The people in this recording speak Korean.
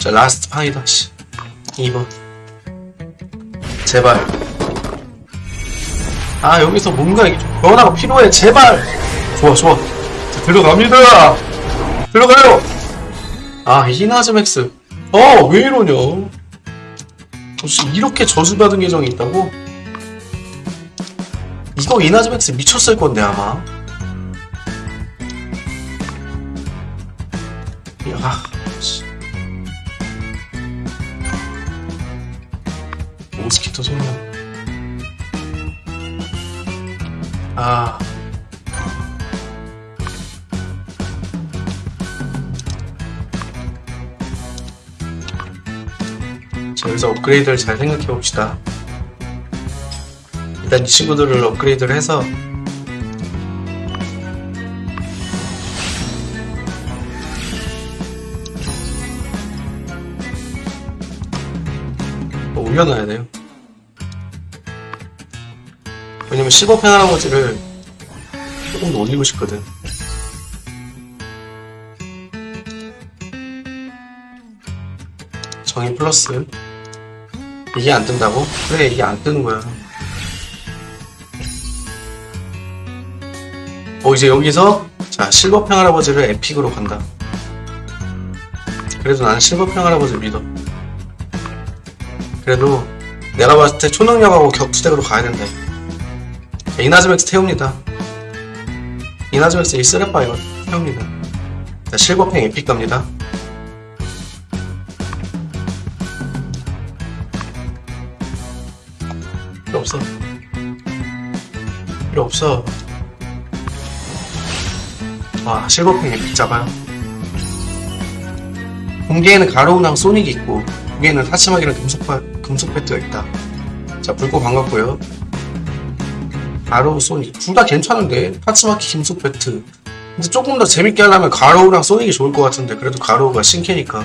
자 last 판이다 씨. 2번. 제발. 아 여기서 뭔가 이게 좀 변화가 필요해. 제발. 좋아 좋아. 자, 들어갑니다. 들어가요. 아 이나즈맥스. 어 왜 이러냐? 혹시 이렇게 저주받은 계정이 있다고? 이거 이나즈맥스 미쳤을 건데 아마. 야 모스키토 생명 아 자, 여기서 업그레이드를 잘 생각해 봅시다. 일단 이 친구들을 업그레이드를 해서 뭐 올려놔야 돼요. 왜냐면 15펜 할아버지를 조금 더 올리고 싶거든. 정의 플러스. 이게 안 뜬다고? 그래 이게 안 뜨는 거야. 어 이제 여기서 자 실버평 할아버지를 에픽으로 간다. 그래도 나는 실버평 할아버지 믿어. 그래도 내가 봤을 때 초능력하고 격투덱으로 가야 된다 자, 이나즈맥스 태웁니다 이나즈맥스 이 쓰레빠 이거 태웁니다 자 실버평 에픽 갑니다 필요 없어. 필요 없어. 와, 실버팽 epic 잡아요. 공개에는 가로우랑 소닉이 있고, 공개에는 타츠마키랑 금속, 파- 금속 배트가 있다. 자, 불꽃 반갑고요. 가로우, 소닉. 둘 다 괜찮은데? 타츠마키, 금속 배트. 근데 조금 더 재밌게 하려면 가로우랑 소닉이 좋을 것 같은데, 그래도 가로우가 신캐니까.